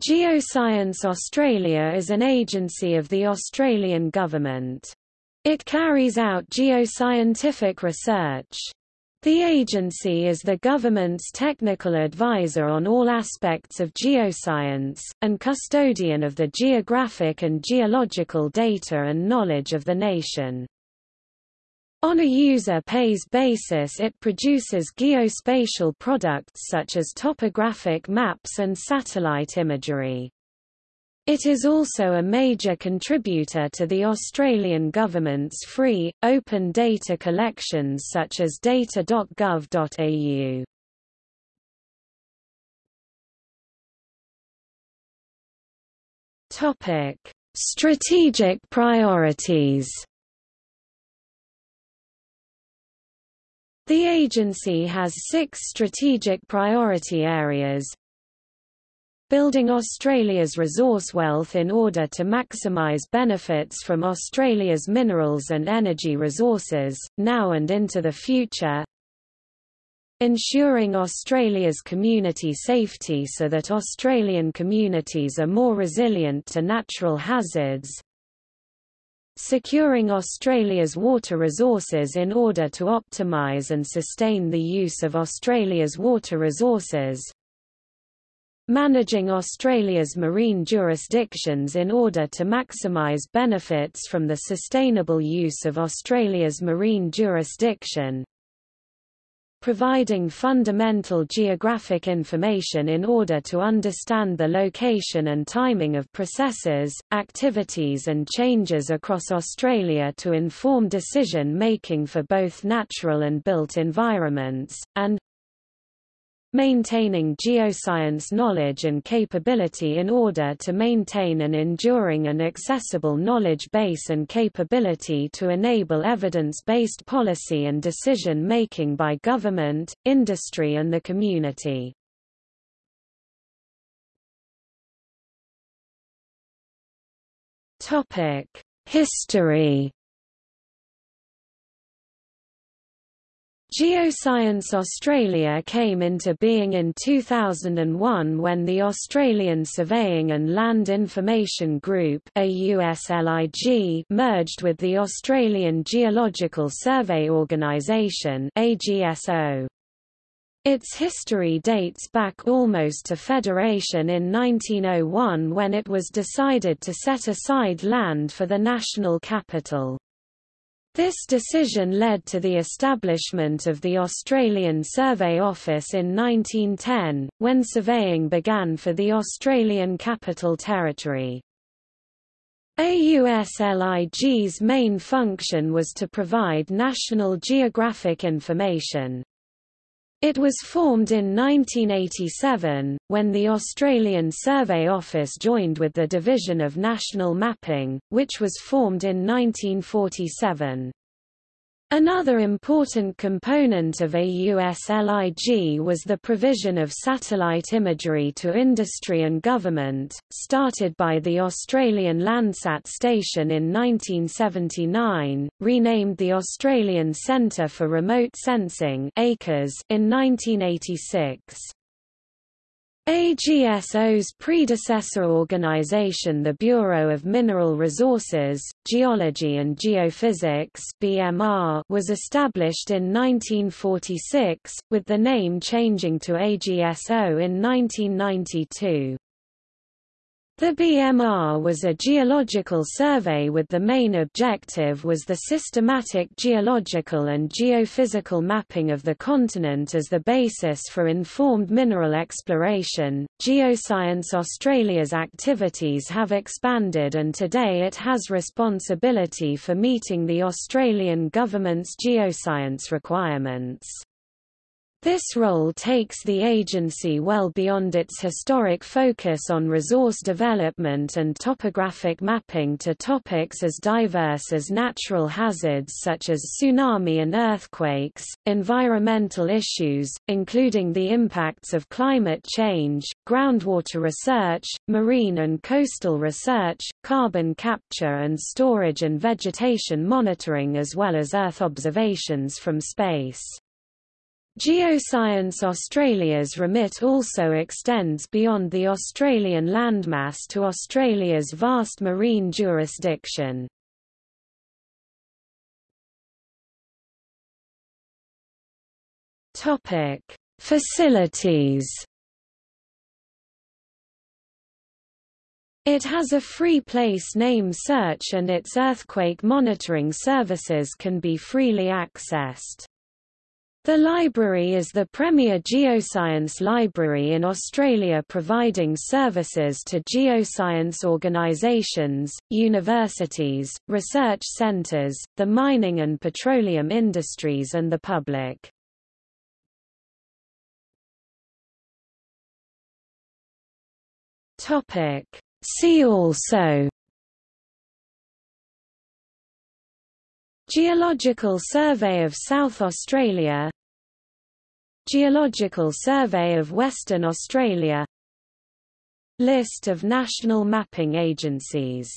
Geoscience Australia is an agency of the Australian government. It carries out geoscientific research. The agency is the government's technical advisor on all aspects of geoscience, and custodian of the geographic and geological data and knowledge of the nation. On a user-pays basis it produces geospatial products such as topographic maps and satellite imagery. It is also a major contributor to the Australian government's free, open data collections such as data.gov.au. Strategic priorities The agency has six strategic priority areas. Building Australia's resource wealth in order to maximise benefits from Australia's minerals and energy resources, now and into the future. Ensuring Australia's community safety so that Australian communities are more resilient to natural hazards securing Australia's water resources in order to optimise and sustain the use of Australia's water resources, managing Australia's marine jurisdictions in order to maximise benefits from the sustainable use of Australia's marine jurisdiction, providing fundamental geographic information in order to understand the location and timing of processes, activities and changes across Australia to inform decision-making for both natural and built environments, and maintaining geoscience knowledge and capability in order to maintain an enduring and accessible knowledge base and capability to enable evidence-based policy and decision-making by government, industry and the community. History Geoscience Australia came into being in 2001 when the Australian Surveying and Land Information Group merged with the Australian Geological Survey Organisation Its history dates back almost to federation in 1901 when it was decided to set aside land for the national capital. This decision led to the establishment of the Australian Survey Office in 1910, when surveying began for the Australian Capital Territory. AUSLIG's main function was to provide national geographic information. It was formed in 1987, when the Australian Survey Office joined with the Division of National Mapping, which was formed in 1947. Another important component of AUSLIG was the provision of satellite imagery to industry and government, started by the Australian Landsat station in 1979, renamed the Australian Centre for Remote Sensing in 1986. AGSO's predecessor organization the Bureau of Mineral Resources, Geology and Geophysics BMR was established in 1946, with the name changing to AGSO in 1992. The BMR was a geological survey with the main objective was the systematic geological and geophysical mapping of the continent as the basis for informed mineral exploration. Geoscience Australia's activities have expanded and today it has responsibility for meeting the Australian government's geoscience requirements. This role takes the agency well beyond its historic focus on resource development and topographic mapping to topics as diverse as natural hazards such as tsunami and earthquakes, environmental issues, including the impacts of climate change, groundwater research, marine and coastal research, carbon capture and storage and vegetation monitoring as well as Earth observations from space. Geoscience Australia's remit also extends beyond the Australian landmass to Australia's vast marine jurisdiction. Topic: Facilities. It has a free place name search and its earthquake monitoring services can be freely accessed. The library is the premier geoscience library in Australia providing services to geoscience organisations, universities, research centres, the mining and petroleum industries and the public. See also Geological Survey of South Australia. Geological Survey of Western Australia. List of national mapping agencies